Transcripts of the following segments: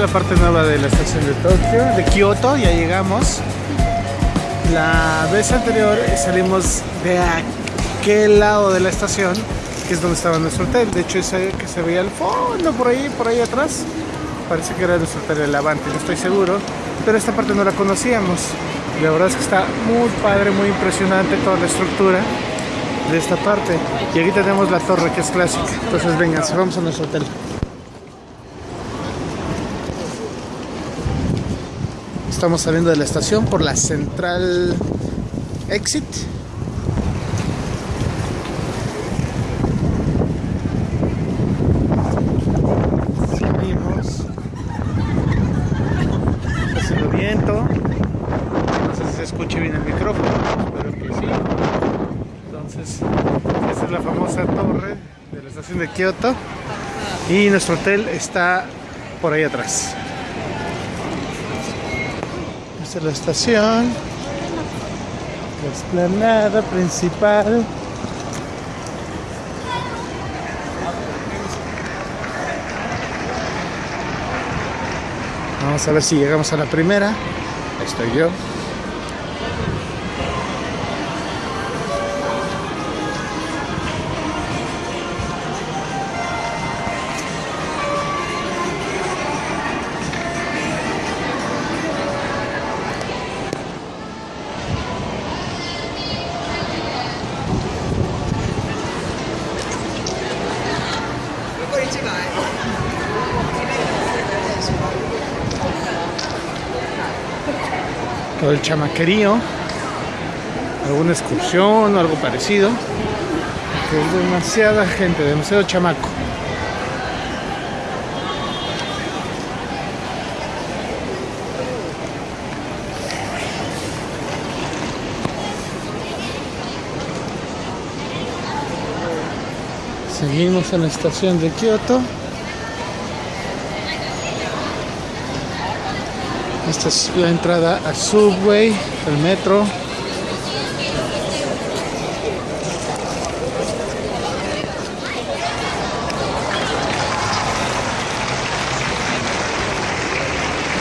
La parte nueva de la estación de Tokio, de Kioto, ya llegamos. La vez anterior salimos de aquel lado de la estación, que es donde estaba nuestro hotel. De hecho, ese que se veía al fondo, por ahí, por ahí atrás, parece que era nuestro hotel el Avante, no estoy seguro. Pero esta parte no la conocíamos. La verdad es que está muy padre, muy impresionante toda la estructura de esta parte. Y aquí tenemos la torre que es clásica. Entonces, vengan, vamos a nuestro hotel. Estamos saliendo de la estación por la Central Exit. Salimos. Haciendo viento. No sé si se escuche bien el micrófono, espero que sí. Entonces, esta es la famosa torre de la estación de Kioto. Y nuestro hotel está por ahí atrás. Esta es la estación. La explanada principal. Vamos a ver si llegamos a la primera. Estoy yo. Todo el chamaquerío, alguna excursión o algo parecido. Es demasiada gente, demasiado chamaco. Seguimos en la estación de Kioto. Esta es la entrada al subway, el metro.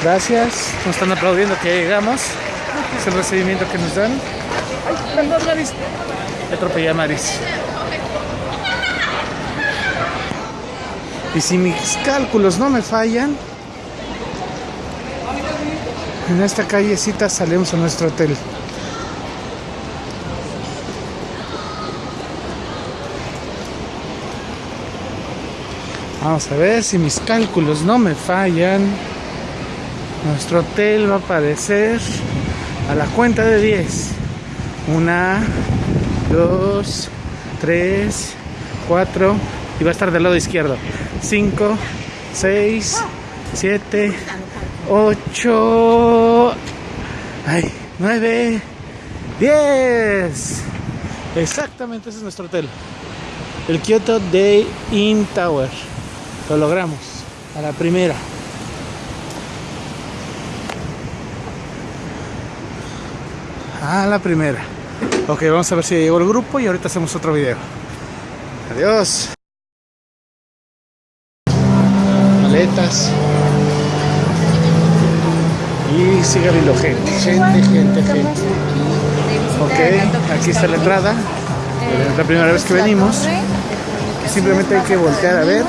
Gracias, nos están aplaudiendo que ya llegamos. Es el recibimiento que nos dan. ¡Ay, perdón, Maris! Atropellé a Maris. Y si mis cálculos no me fallan, en esta callecita salimos a nuestro hotel. Vamos a ver si mis cálculos no me fallan. Nuestro hotel va a aparecer a la cuenta de 10. Una, dos, tres, cuatro. Y va a estar del lado izquierdo. 5, 6, 7, 8, ay, 9, 10. Exactamente, ese es nuestro hotel. El Kyoto Day Inn Tower. Lo logramos. A la primera. A la primera. Ok, vamos a ver si llegó el grupo y ahorita hacemos otro video. Adiós. Maletas. Y sigue habiendo gente, gente, gente, gente. Ok, aquí está la entrada. Es la primera vez que venimos. Simplemente hay que voltear a ver.